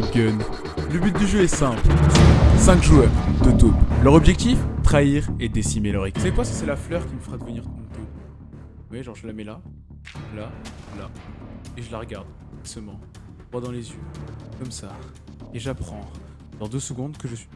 Le but du jeu est simple. 5 joueurs de taupe. Leur objectif Trahir et décimer leur équipe. C'est quoi ça C'est la fleur qui me fera devenir une taupe. Oui, genre je la mets là, là, là. Et je la regarde, doucement, droit dans les yeux, comme ça. Et j'apprends, dans deux secondes, que je suis...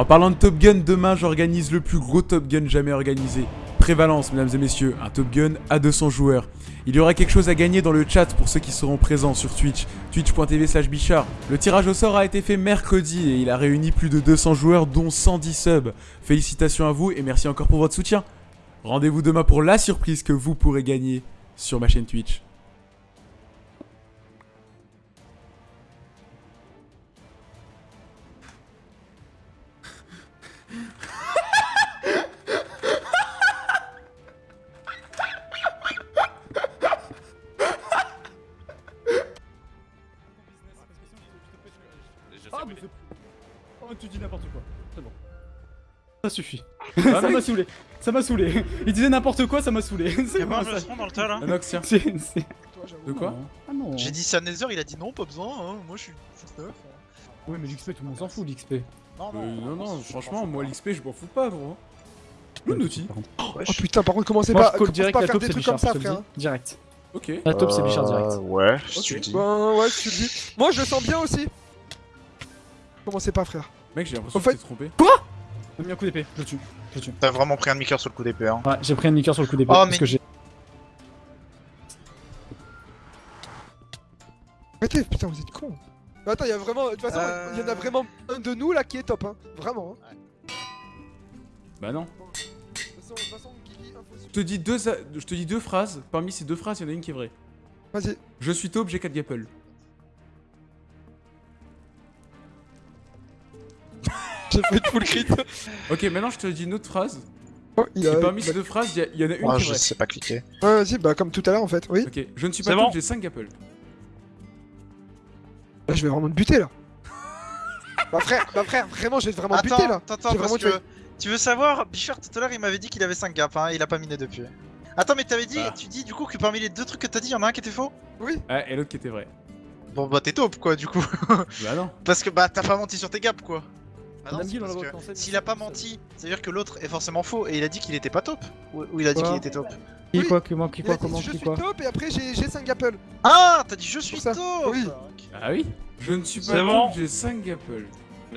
En parlant de Top Gun, demain j'organise le plus gros Top Gun jamais organisé. Prévalence, mesdames et messieurs, un Top Gun à 200 joueurs. Il y aura quelque chose à gagner dans le chat pour ceux qui seront présents sur Twitch, twitch.tv slash bichard. Le tirage au sort a été fait mercredi et il a réuni plus de 200 joueurs dont 110 subs. Félicitations à vous et merci encore pour votre soutien. Rendez-vous demain pour la surprise que vous pourrez gagner sur ma chaîne Twitch. Ça suffit. Ah, ça m'a saoulé. Ça m'a saoulé. Il disait n'importe quoi, ça m'a saoulé. C'est Y'a pas ça- dans le tas là Anox, tiens. C'est- c'est- De quoi Ah non. J'ai dit ça Nether, il a dit non, pas besoin, hein. moi je suis. Ouais, mais l'XP, tout le monde s'en fout, l'XP. Non, Euh, non, non, franchement, moi l'XP je m'en fous pas, gros. Le Naughty. Oh putain, par contre, commencez pas, je à la faire des c'est trucs Bichard. comme ça, je frère. Direct. Ok. La taupe, c'est Bichard direct. Ouais, le dis. Ben ouais, je te le dis. Moi, je le sens bien aussi. Commencez pas, frère. Mec, j'ai l'impression que t'es trompé. J'ai mis un coup d'épée, je le tue. Je le tue. T'as vraiment pris un demi-cœur sur le coup d'épée, hein. Ouais, j'ai pris un niqueur sur le coup d'épée Oh, parce mais- que j'ai. Arrêtez, putain, vous êtes cons. Mais attends, il y a vraiment. De toute façon, Euh. il y en a vraiment un de nous là qui est top, hein. Vraiment. Hein. Bah non. Je te dis deux, je te dis deux phrases. Parmi ces deux phrases, il y en a une qui est vraie. Vas-y. Je suis taupe, j'ai 4 gapples. J'ai fait full crit. Ok, maintenant je te dis une autre phrase. Oh, il Et a... parmi ces deux phrases, il y il y, en a une qui est je vraie. sais pas cliquer. Ouais, vas-y, bah comme tout à l'heure en fait, oui. Ok, je ne suis pas bon j'ai 5 gapples. Là, je vais vraiment te buter là. bah frère, bah frère, vraiment, je vais vraiment te buter là. attends, attends, parce que tu veux savoir, Bichard tout à l'heure il m'avait dit qu'il avait 5 gaps, hein, il a pas miné depuis. Attends, mais t'avais dit, Ah. tu dis du coup que parmi les deux trucs que t'as dit, y'en a un qui était faux? Ah, et l'autre qui était vrai. Bon bah t'es taupe quoi du coup. Bah non. Parce que bah t'as pas menti sur tes gaps quoi. Ah non, parce que S'il a pas menti, ça veut dire que l'autre est forcément faux et il a dit qu'il était pas taupe. Ou, ou il a dit qu'il était taupe. Qui quoi, qui moi, qui quoi, comment, je qui suis quoi top et après j'ai 5 apples. Ah T'as dit je suis taupe Oui. Ah oui Je ne suis pas bon. j'ai 5 gapples.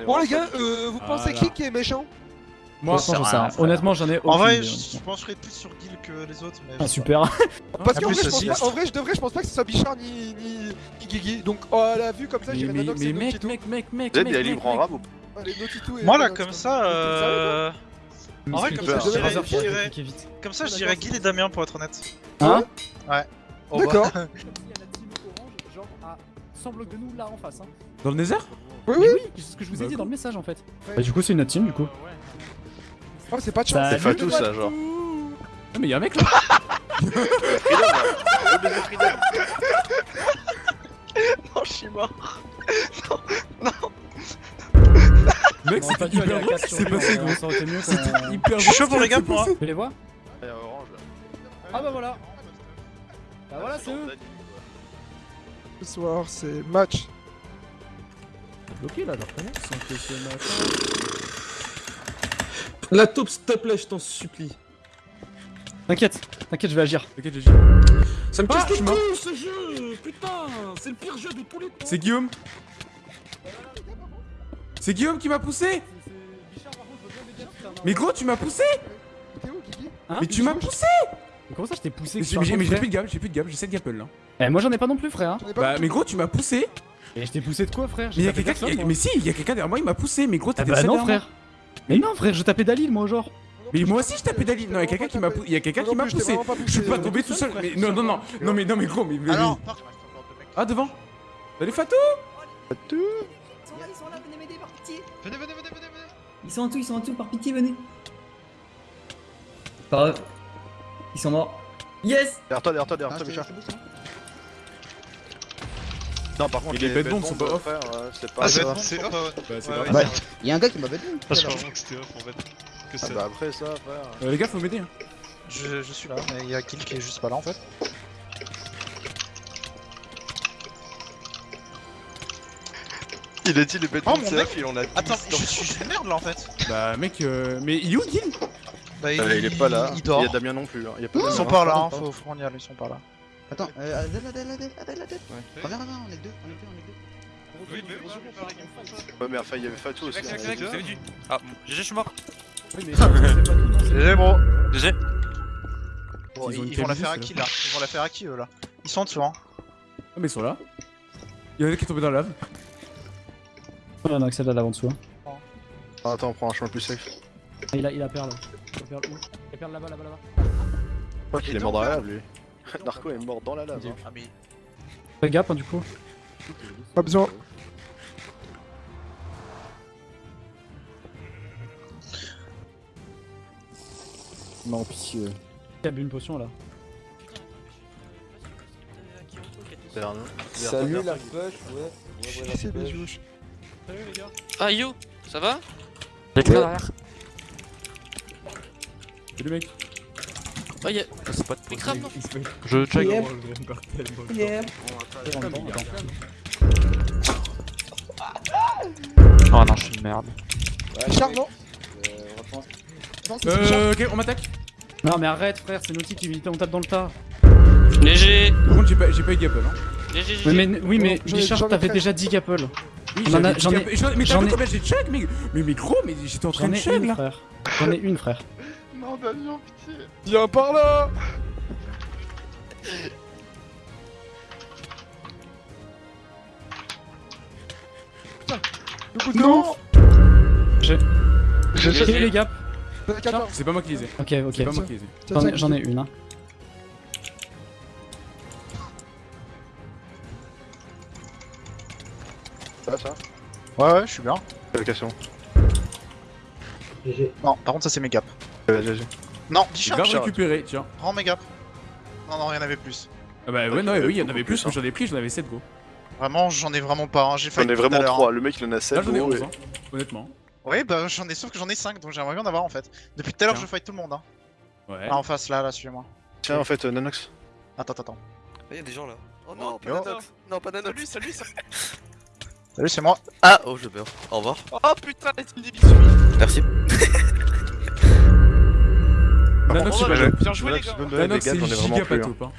Bon les gars, euh, vous Ah pensez qui qui est méchant? Moi, j'en sais rien. Honnêtement, j'en ai aucune En vrai, je, je pencherais plus sur Gil que les autres. Mais Ah, super. Parce En qu'en vrai, je pense pas- en vrai, je devrais, je pense pas que ce soit Bichard ni, ni, ni Guigui. Donc, oh, à la vue comme ça, mais, j'irais mais, que mais mec, mec, mec, mec, mec, il est mec, libre en mec. et- Moi là, comme ça, euh... En vrai, comme ça, je dirais, je dirais- comme ça, je dirais Gil et Damien pour être honnête. Hein Oh, D'accord. Il y a la team orange, genre à 100 blocs de nous là en face. Hein. Dans le Nether Oui, oui. oui, c'est ce que je vous ai Bah, dit dans le message en fait. Ouais. Bah, du coup, c'est une team du coup. Oh, c'est pas de chance. C'est Fatou ça, genre. Ah, mais y'a un mec là. Non, je suis mort. Mec, On c'était aurait dû aller hyper drôle, 4 c'est sur passé, gros. Ça aurait été mieux C'était hyper Je suis chaud drôle, pour les ce gars, qui s'est moi. Tu les vois Ouais, orange là. Ah bah voilà. Bah voilà, c'est eux. Ce soir, c'est match. Bloqué là, leur La taupe, s'il te plaît, je t'en supplie. T'inquiète, t'inquiète, je vais agir. Ok, GG. Ça me Ah, casse je les couilles ce jeu Putain C'est le pire jeu de tous les temps C'est Guillaume C'est Guillaume qui m'a poussé Mais gros, tu m'as poussé Hein Mais tu m'as poussé Mais Comment ça, je t'ai poussé Mais que j'ai plus de gamme, j'ai plus de gamme, j'ai 7 gapples là. Eh, moi j'en ai pas non plus, frère. hein. Bah, mais gros, tu m'as poussé Et je t'ai poussé de quoi, frère? Mais tapé quelqu'un qui. Mais si, y'a quelqu'un derrière moi, il m'a poussé, mais gros, Ah t'étais bah seul non, derrière moi. frère. Mais non, frère, je tapais Dalil, moi, genre. Mais moi aussi je tapais Dalil. Non, y'a quelqu'un qui m'a pou- y'a quelqu'un qui m'a poussé. Je suis pas tombé tout seul. Mais non, non, non. Non, mais non, mais gros, mais. il. Ah, devant Salut Fatou Ils sont là, ils sont là, venez m'aider par pitié. Venez, venez, venez, venez, venez. Ils sont en tout, ils sont en tout, par pitié, venez. Pas grave. Ils sont morts. Yes Derrière toi, derrière toi, derrière toi, Bichard. Non, par contre, les bêtes bombes sont pas off. frère, euh, c'est pas. Ah, c'est off. Bah, c'est. Il y a un gars qui m'a que je crois que c'était off en fait. que Ah c'est. bah après ça, frère. Euh, les gars, faut m'aider. Hein. Je, je suis là, mais il y a Kill qui est juste pas là en fait. Il a dit les bêtes Oh, de mon il en a Attends, 10 je suis de merde là en fait. Bah, mec, euh... mais il est où Gil? Bah, Euh, il est pas là. Il dort. Il y a Damien non plus. hein. Il y a pas Ils sont pas là, hein, faut, faut qu'on y aille, ils sont pas là. Attends, euh, Adèle, Adèle, Adèle, Adèle, Adèle. Reviens, reviens, on est deux, on est deux, on est deux. Oui, mais on. Ouais, mais enfin, il y avait Fatou aussi. Hein. Ah, GG, je suis mort. Oui, mais GG bro GG. Bon, Ils vont la faire à qui là? Ils vont la faire à qui eux là? Ils sont en dessous hein. Ah, mais ils sont là. Il y en a qui est tombé dans la lave. On a accès à l'avant dessous. hein. Ah, Attends, on prend un chemin plus safe. Il a, il a perle. Il a perle où? Il a perle là-bas, là-bas, là-bas. Je crois qu'il est mort dans la lave lui. Narco est mort dans la lave. hein. Ah mais Fais gap hein, du coup. Pas besoin. Non, pitié. Il a bu une potion là. Salut Derrière la toi, push, ouais. Qui c'est Bijouche Ah yo, ça va? Salut, mec. Oh y'a. C'est pas de Mais crame non? Je check. Oh non, je suis une merde. C'est Bichard. Euh, ok, on m'attaque. Non, mais arrête, frère, c'est Naughty qui on tape dans le tas. Léger Par contre, j'ai pas, j'ai pas eu Gapple. Hein. Léger, Oui, mais, oui, mais ai t'avais déjà 10 gapple. Oui, j'en ai- Mais t'as j'en vu ai- combien j'ai de check, mais, mais, mais gros, mais j'étais en train J'en de ai check une, là. frère. J'en ai une, frère. Non, Damien, pitié. Viens par là Le coup de Non. J'ai J'ai les gaps. 14. C'est pas moi qui les ai. Ok, C'est ok. pas moi qui les ai. Tiens, J'en tiens, ai- J'en ai une. Hein. Ça va ça Ouais ouais je suis bien. Allocation. Non par contre ça c'est mes gaps. Euh, GG. Non J'ai Bichard grave Bichard récupéré, tiens. Rends mes gaps. Non non rien avait plus. Ah bah ouais, non, oui, il y en avait plus, j'en ai pris, j'en avais 7 gros. Vraiment j'en ai vraiment pas hein. j'ai J'en failli ai vraiment l'heure, 3. Le mec il en a Là 7. j'en ai 11, hein, honnêtement. Ouais bah j'en ai sauf que j'en ai 5 donc j'aimerais bien en avoir en fait. Depuis tout à l'heure je fight tout le monde hein. Ouais. Là en face là là suivez-moi. Tiens, en fait, euh, Nanox. Attends attends attends. Y'a des gens là. Oh non, non, pas Nanox. Non, pas Nanox. Salut, salut. Salut c'est moi. Ah, oh, je meurs. Au revoir. Oh putain, la team des bisous. Merci. Nanox, c'est Oh, pas bien joué les gars. Nanox, c'est giga hein. Hein.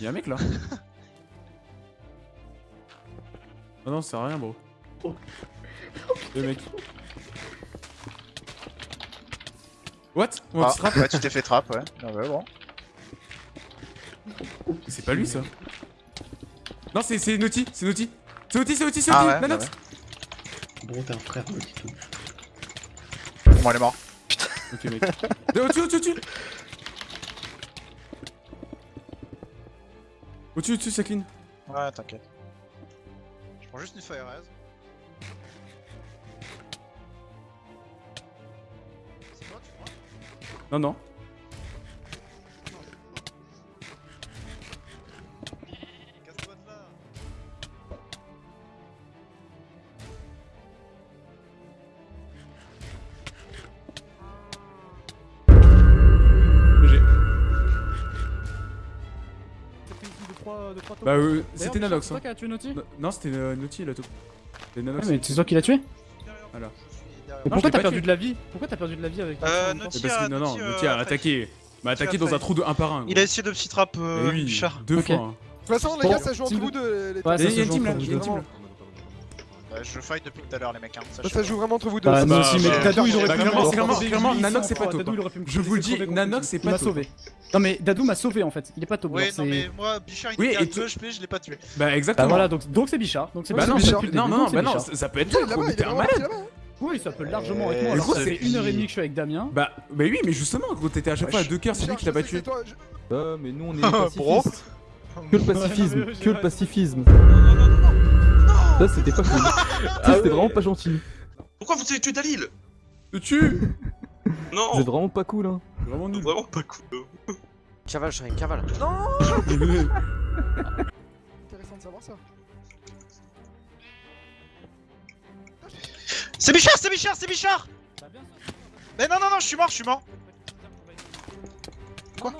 Y'a un mec là. Oh non, ça sert à rien, bro. Le mec. What? Mon Ah, trap ouais tu t'es fait trap ouais. Ah ouais bon. C'est pas lui ça. Non, c'est c'est Naughty, c'est Naughty. C'est Naughty, c'est Naughty, c'est Ah Naughty, ouais, bah Nanox. Bon, t'es un frère, petit tout. Bon elle est mort. Ok, mec. De- Au-dessus, au-dessus, au-dessus. Au-dessus, au-dessus, ça clean. Ouais t'inquiète. Je prends juste une fire res. C'est toi tu crois? Non, non. Une de 3 de 3 Bah, euh, c'était Nanox. C'est Hein. toi qui as tué Naughty Non, Non, c'était euh, Naughty là tout. C'était Nanox. Ouais, mais c'est toi qui l'as tué Voilà. Mais Non, pourquoi t'as perdu tué. de la vie Pourquoi t'as perdu de la vie avec Euh, Naughty a- que non, non, Naughty, euh, a a attaqué. M'a attaqué a dans un trou de 1 par 1. Il a essayé de petit trap euh, oui, Bichard. deux fois. hein. De toute façon, les gars, ça joue entre vous deux. Il y a- a une team là, je fight depuis tout à l'heure les mecs hein. Bah, ça joue vraiment entre vous deux. Bah, ça. aussi, mais bah, Dadou il aurait bah, pu me- clairement, Nanox, c'est pas hein. me Je vous le dis, Nanox, c'est Il pas sauvé. Non mais Dadou m'a sauvé en fait, il est pas non c'est- mais moi Bichard il Oui, était à et 2 HP, je l'ai pas tué. Bah, Bah exactement. voilà, donc c'est Bichard. Donc c'est Bah Bichard non, non, le non, non, bah non, ça ça peut être toi, mais t'es est un malade. là-bas. Oui, ça peut largement avec Euh, moi. mais Alors gros, ça c'est- une heure et demie que je suis avec Damien. Bah, bah oui, mais justement, gros, t'étais à chaque fois à deux cœurs, c'est lui qui l'a Bichard, pas je sais tué. que c'est toi, je- Ah, mais nous on est pacifistes. Que le pacifisme, Ouais, non, mais que le j'ai- pacifisme. Ça c'était pas cool. Ça c'était vraiment pas gentil. Pourquoi vous avez tué Dalil? Te tue Non Vous êtes vraiment pas cool hein. Vraiment nul. Vraiment pas cool. Cavale, Shine, cavale. Intéressant de savoir ça. C'est Bichard, c'est Bichard, c'est Bichard Mais non, non, non, je suis mort, je suis mort. Quoi?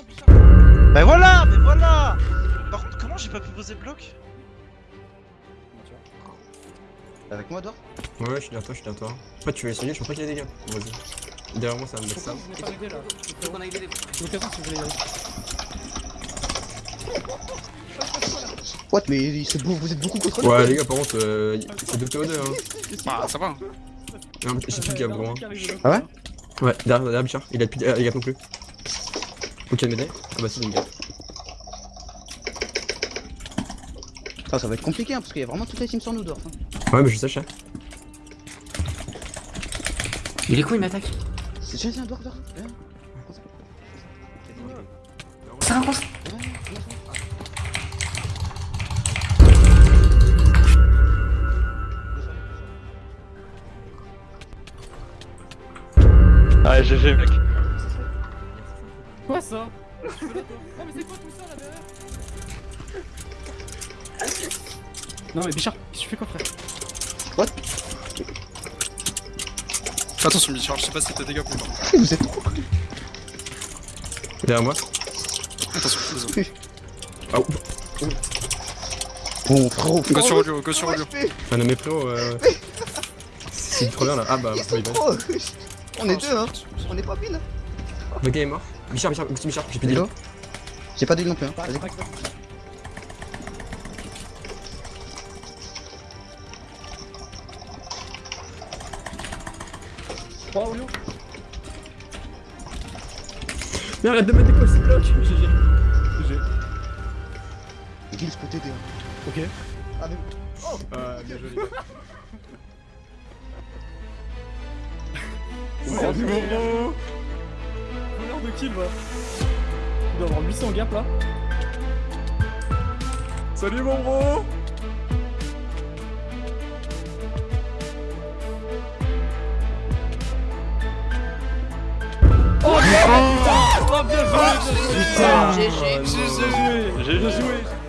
Bah voilà, mais voilà Par contre, comment j'ai pas pu poser le bloc? Avec moi, Dor Ouais, ouais, je suis derrière toi, je suis derrière toi. Après, tu vas essayer, je pense pas qu'il y a des dégâts. Vas-y. Derrière moi, ça va me mettre ça. Je pas là. Les. What Mais c'est beau, vous êtes beaucoup contre Ouais, les gars, par contre, euh, c'est 2 PO2 hein. Bah, ça va. Non, mais J'ai plus de gap, gros. hein. Ah ouais Ouais, derrière, derrière Bichard, il a plus de les gap non plus. Ok, m'aider Ah bah, c'est une gap. Ah, ça va être compliqué hein, parce qu'il y a vraiment toute la team sur nous, Dor. hein. Ouais, mais je sais, je sais. Il est quoi, il m'attaque C'est tiens, tiens, Dor. Viens. Ça avance Ah, GG, mec. Quoi ça? Ah mais c'est quoi tout ça là derrière? Non mais Bichard, qu'est-ce que tu fais quoi frère Fais attention, Bichard, je sais pas si t'as des dégâts ou pas. Vous êtes trop Derrière moi. Attention, désolé. Ah, ouf. Bon, frérot, Go sur audio, go sur audio. Enfin, non, mais frérot, euh. C'est trop bien là. Ah bah, sont bah. trop On est deux, hein On est pas pile hein Le gars est mort. Bichard, Bichard, Bichard, j'ai Hello heal. J'ai pas d'huile non plus, hein. Vas-y. Trois Olio Mais arrête de mettre des calls, c'est bloc. GG. GG. Gilles peut t'aider. hein. Ok. Ah, mais... Ah, bien joli. Salut mon bro Combien de kills va Il doit avoir 800 gap là. Salut mon bro bien joué. Putain Bien joué